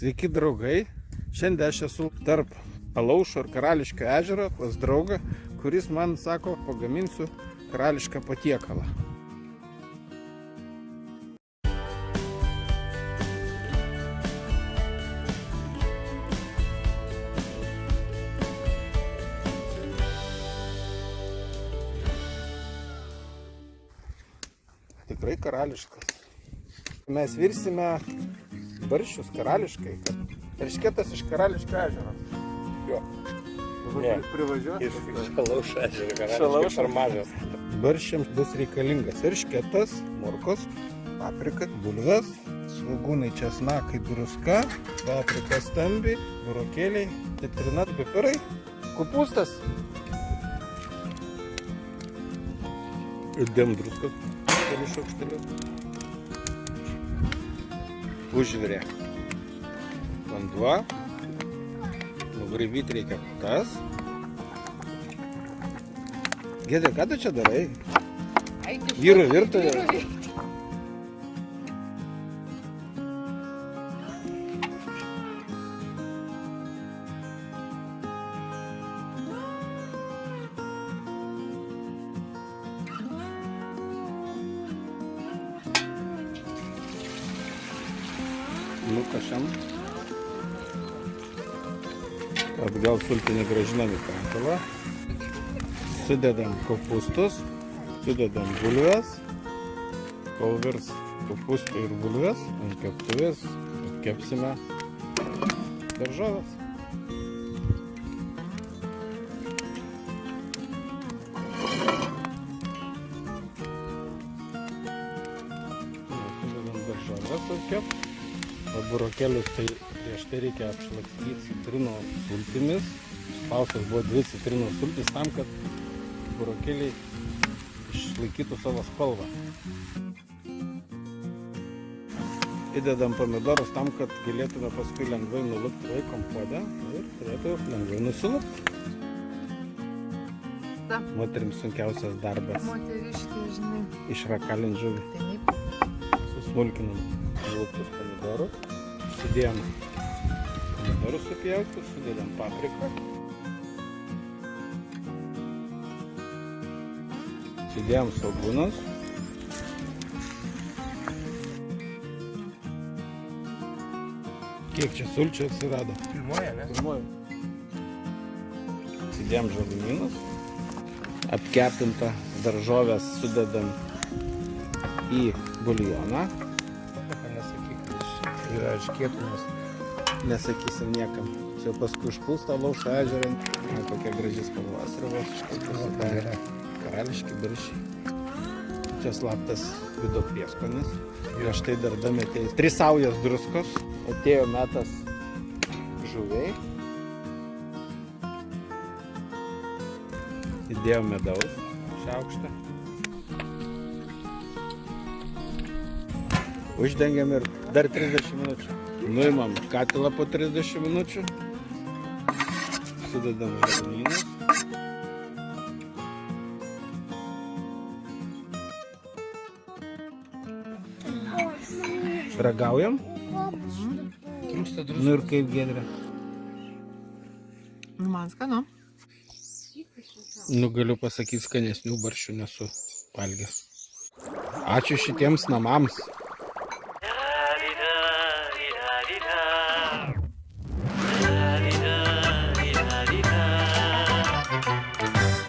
Sveiki draugai, šiandien aš esu tarp Alaušo ir Karališkio ežero pas draugą, kuris man sako, pagaminsiu karališką patiekalą. Tikrai karališkas. Mes virsime barščius karališkai, kad eršketas iš karališkio ežero. Jo. Ne. privažiuos. Iš šalaušo ežero Šalaušo. per mažas. Barščiams bus reikalingas eršketas, morkos, paprika, bulves, svagūnai, česnakai, druska, paprika stambi, burokėliai, citrinat, pipirai, kupustas. Įdėm druskos, kelius šaukštelius. Užvirė. Vanduo. Nugraibyti reikia tas. Gėdė, ką tu čia darai? Vyrų virtuvė. Nukašam. Atgal sultinį gražinam į katilą. Sudedam kopustus, sudedam bulves. Kol virs kopustų ir bulves, ant keptuvės kepsime daržovės. Sudedam daržovės atkept. O burokėlius tai prieš tai reikia apšlakstyti citrinos sultimis. Spaustas buvo dvi citrinos sultis tam, kad burokėliai išlaikytų savo spalvą. Įdedam pomidorus tam, kad galėtume paskui lengvai nulupti laikom puodę ir turėtų lengvai nusilupti. Ta. Moterims sunkiausias darbas Moteriškė, žinai, išrakalint žuvį. taip. susmulkinam nuluptus pomidorus, sudėjom pomidorus supjautus, sudedam papriką, sudėjom svagūnus, kiek čia sulčių atsirado? Pirmoje, ne? Pirmoji. Sudėjom žalumynus, apkepintą daržovės sudedam į buljoną. Yra iškėtumas. Nesakysim niekam. Čia paskui užpūsta lauša ežerą. Na, kokia graži spalva srivošiškai pasidarė. Karališki baršiai. Čia slaptas vido prieskonis. Ir štai dar dametė tris saujas druskos. Atėjo metas žuviai. Įdėjom medaus šaukštą. Uždengiam ir dar 30 minučių. Nuimam katilą po 30 minučių. Sudedam žalumynus. Ragaujam. Trūksta druskos. Nu ir kaip gedrė. Nu, man skanu. Nu galiu pasakyti, skanesnių barščių nesu valgęs. Ačiū šitiems namams.